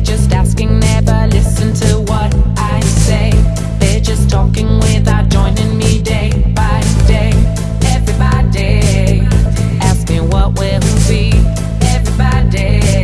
They're just asking, never listen to what I say. They're just talking with